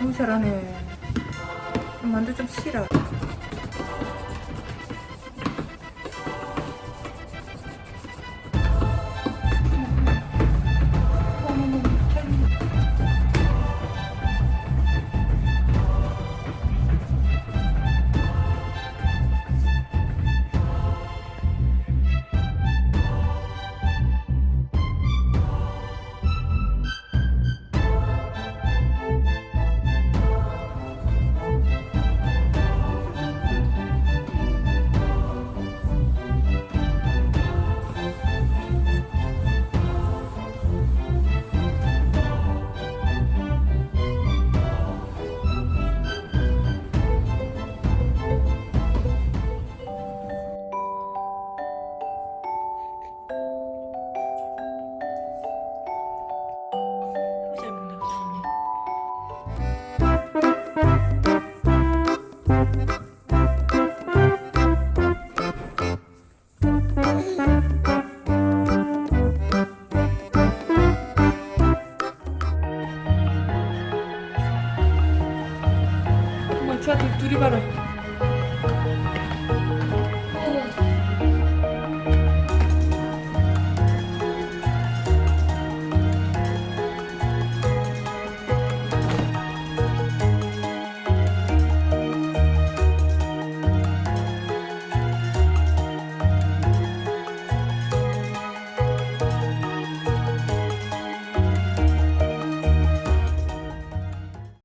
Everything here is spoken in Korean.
어우 잘하네 만두 좀 싫어